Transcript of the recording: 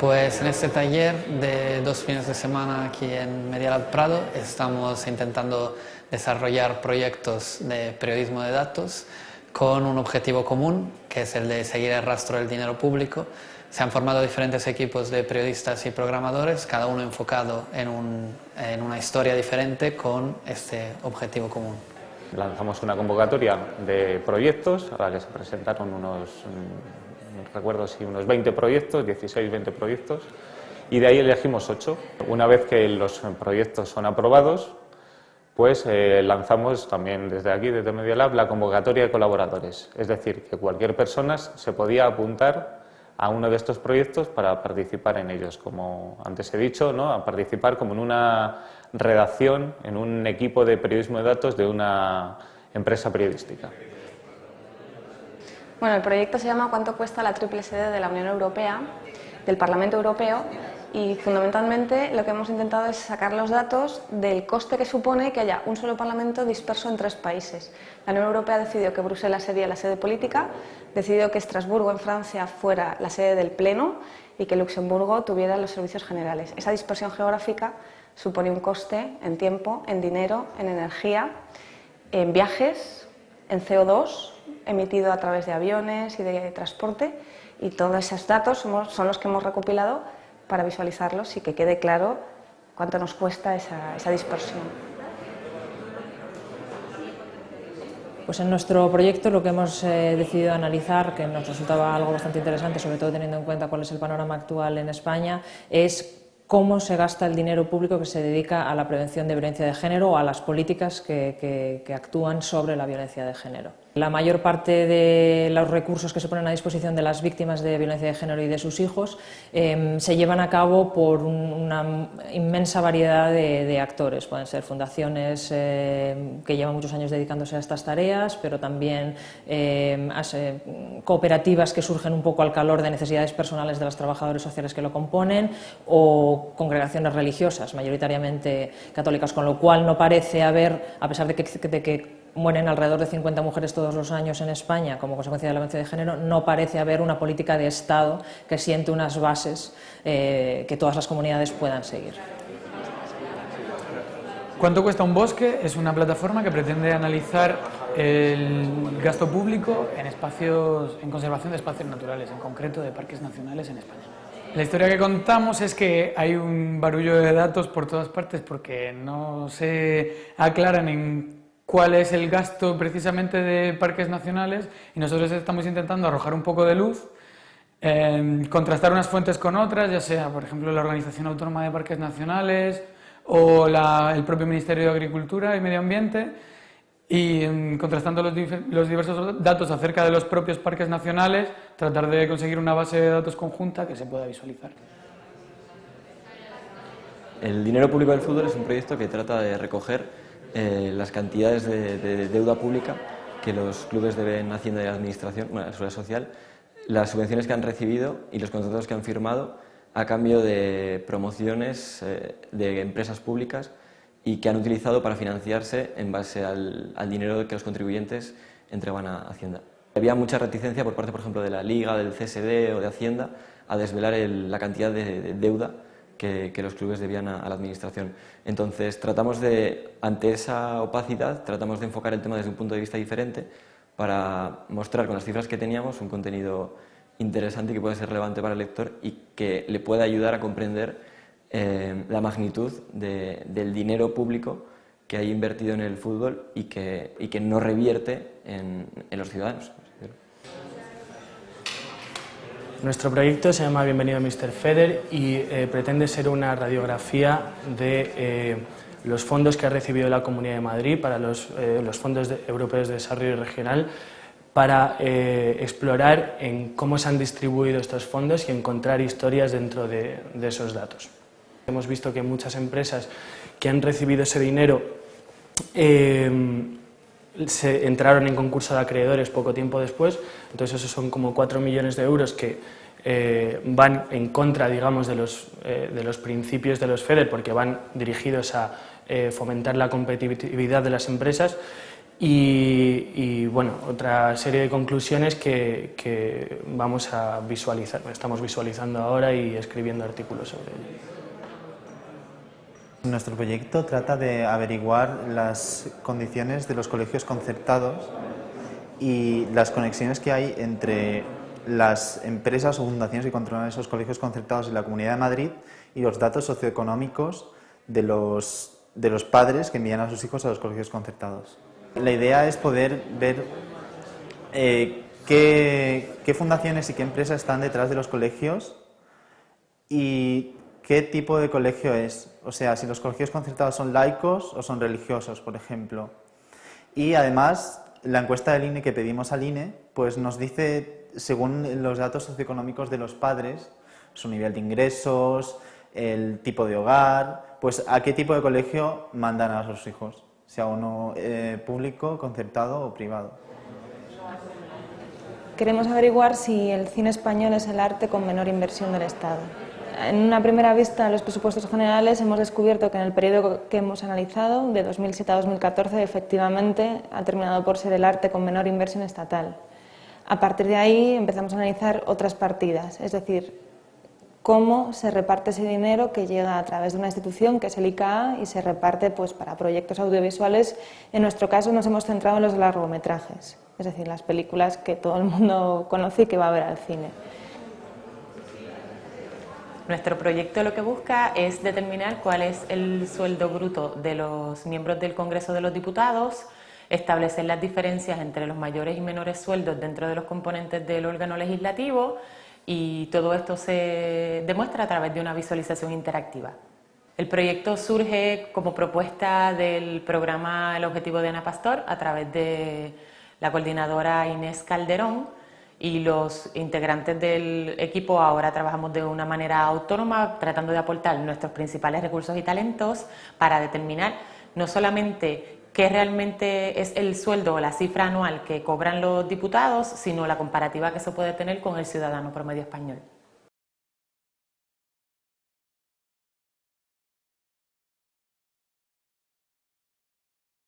Pues en este taller de dos fines de semana aquí en Medialab Prado estamos intentando desarrollar proyectos de periodismo de datos con un objetivo común, que es el de seguir el rastro del dinero público. Se han formado diferentes equipos de periodistas y programadores, cada uno enfocado en, una historia diferente con este objetivo común. Lanzamos una convocatoria de proyectos a la que se presentaron unos, recuerdo si unos 20 proyectos, 16, 20 proyectos, y de ahí elegimos 8. Una vez que los proyectos son aprobados, pues eh, lanzamos también desde aquí, desde Media Lab, la convocatoria de colaboradores. Es decir, que cualquier persona se podía apuntar a uno de estos proyectos para participar en ellos, como antes he dicho, ¿no? a participar como en una redacción, en un equipo de periodismo de datos de una empresa periodística. Bueno, el proyecto se llama ¿Cuánto cuesta la triple sede de la Unión Europea? del Parlamento Europeo y fundamentalmente lo que hemos intentado es sacar los datos del coste que supone que haya un solo Parlamento disperso en tres países. La Unión Europea decidió que Bruselas sería la sede política, decidió que Estrasburgo en Francia fuera la sede del Pleno y que Luxemburgo tuviera los servicios generales. Esa dispersión geográfica supone un coste en tiempo, en dinero, en energía, en viajes, en CO2 emitido a través de aviones y de transporte y todos esos datos son los que hemos recopilado para visualizarlos y que quede claro cuánto nos cuesta esa, dispersión. Pues en nuestro proyecto lo que hemos eh, decidido analizar, que nos resultaba algo bastante interesante, sobre todo teniendo en cuenta cuál es el panorama actual en España, es cómo se gasta el dinero público que se dedica a la prevención de violencia de género o a las políticas que actúan sobre la violencia de género. La mayor parte de los recursos que se ponen a disposición de las víctimas de violencia de género y de sus hijos em, se llevan a cabo por una inmensa variedad de, actores. Pueden ser fundaciones em, que llevan muchos años dedicándose a estas tareas, pero también em, cooperativas que surgen un poco al calor de necesidades personales de los trabajadores sociales que lo componen o congregaciones religiosas, mayoritariamente católicas, con lo cual no parece haber, a pesar de que mueren alrededor de 50 mujeres todos los años en España como consecuencia de la violencia de género, no parece haber una política de Estado que siente unas bases eh, que todas las comunidades puedan seguir. ¿Cuánto cuesta un bosque? Es una plataforma que pretende analizar el gasto público en, espacios, en conservación de espacios naturales, en concreto de parques nacionales en España. La historia que contamos es que hay un barullo de datos por todas partes porque no se aclaran en cuál es el gasto precisamente de parques nacionales y nosotros estamos intentando arrojar un poco de luz, em, contrastar unas fuentes con otras, ya sea, por ejemplo, la Organización Autónoma de Parques Nacionales o el propio Ministerio de Agricultura y Medio Ambiente, y em, contrastando los, los, diversos datos acerca de los propios parques nacionales, tratar de conseguir una base de datos conjunta que se pueda visualizar. El dinero público del fútbol es un proyecto que trata de recoger eh, las cantidades de, deuda pública que los clubes deben Hacienda y la Administración, bueno, la Seguridad Social, las subvenciones que han recibido y los contratos que han firmado a cambio de promociones eh, de empresas públicas y que han utilizado para financiarse en base al, dinero que los contribuyentes entregan a Hacienda. Había mucha reticencia por parte, por ejemplo, de la Liga, del CSD o de Hacienda a desvelar la cantidad de deuda que, los clubes debían a, la administración. Entonces, tratamos de, ante esa opacidad, tratamos de enfocar el tema desde un punto de vista diferente para mostrar con las cifras que teníamos un contenido interesante que puede ser relevante para el lector y que le pueda ayudar a comprender eh, la magnitud del dinero público que hay invertido en el fútbol y que, y que no revierte en, en los ciudadanos. Nuestro proyecto se llama Bienvenido Mr. Feder y eh, pretende ser una radiografía de eh, los fondos que ha recibido la Comunidad de Madrid para los, eh, fondos europeos de desarrollo regional para explorar en cómo se han distribuido estos fondos y encontrar historias dentro de, de esos datos. Hemos visto que muchas empresas que han recibido ese dinero se entraron en concurso de acreedores poco tiempo después, entonces esos son como 4 millones de euros que eh, van en contra, digamos, de los, eh, de los principios de los FEDER porque van dirigidos a eh, fomentar la competitividad de las empresas Y, bueno, otra serie de conclusiones que, vamos a visualizar, estamos visualizando ahora y escribiendo artículos sobre ello. Nuestro proyecto trata de averiguar las condiciones de los colegios concertados y las conexiones que hay entre las empresas o fundaciones que controlan esos colegios concertados en la Comunidad de Madrid y los datos socioeconómicos de los, de los padres que envían a sus hijos a los colegios concertados. La idea es poder ver eh, qué, fundaciones y qué empresas están detrás de los colegios y qué tipo de colegio es. O sea, si los colegios concertados son laicos o son religiosos, por ejemplo. Y además, la encuesta del INE que pedimos al INE, pues nos dice, según los datos socioeconómicos de los padres, su nivel de ingresos, el tipo de hogar, pues a qué tipo de colegio mandan a sus hijos sea uno eh, público, concertado o privado. Queremos averiguar si el cine español es el arte con menor inversión del Estado. En una primera vista de los presupuestos generales hemos descubierto que en el periodo que hemos analizado, de 2007 a 2014, efectivamente ha terminado por ser el arte con menor inversión estatal. A partir de ahí empezamos a analizar otras partidas, es decir, cómo se reparte ese dinero que llega a través de una institución que es el ICA y se reparte pues, para proyectos audiovisuales. En nuestro caso nos hemos centrado en los largometrajes, es decir, las películas que todo el mundo conoce y que va a ver al cine. Nuestro proyecto lo que busca es determinar cuál es el sueldo bruto de los miembros del Congreso de los Diputados, establecer las diferencias entre los mayores y menores sueldos dentro de los componentes del órgano legislativo, y todo esto se demuestra a través de una visualización interactiva. El proyecto surge como propuesta del programa El Objetivo de Ana Pastor a través de la coordinadora Inés Calderón y los integrantes del equipo ahora trabajamos de una manera autónoma tratando de aportar nuestros principales recursos y talentos para determinar no solamente qué realmente es el sueldo o la cifra anual que cobran los diputados, sino la comparativa que se puede tener con el ciudadano promedio español.